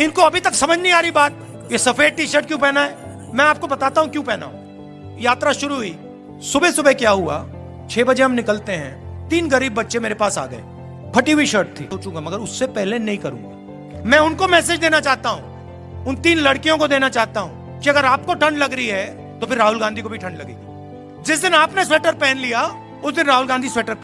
इनको अभी तक समझ नहीं आ रही बात। ये सफ़ेद टी शर्ट क्यों पहना है? मैं आपको बताता हूँ क्यों पहना हूँ। यात्रा शुरू हुई। सुबह सुबह क्या हुआ? छह बजे हम निकलते हैं। तीन गरीब बच्चे मेरे पास आ गए। फटी हुई शर्ट थी। सोचूँगा, मगर उससे पहले नहीं करूँगा। मैं उनको मैसेज देना चाहता हूँ। उन तीन लड़कियों को देना चाहता हूँ कि अगर आपको ठंड लग रही है तो फिर राहुल गांधी को भी ठंड लगेगी। जिस दिन आपने स्वेटर पहन लिया, उस दिन राहुल गांधी स्वेटर